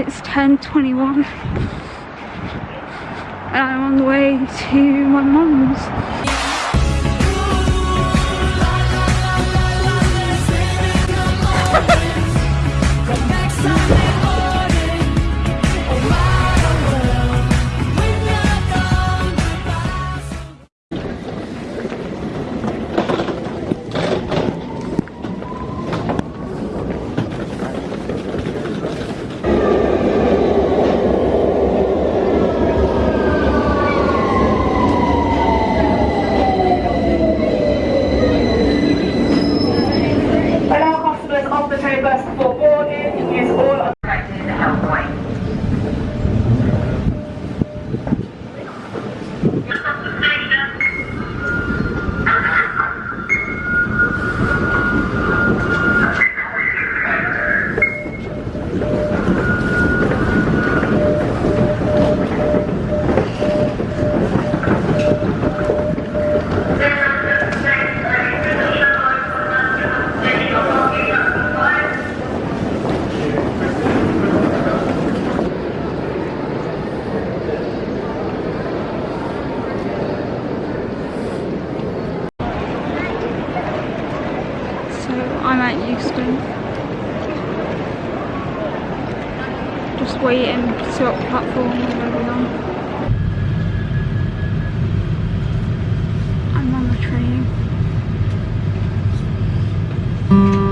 It's 10.21 and I'm on the way to my mum's. Bus before boarding. Use all affected helpway. So I'm at Euston. Just waiting to see what platform we're going to be on. I'm on the train.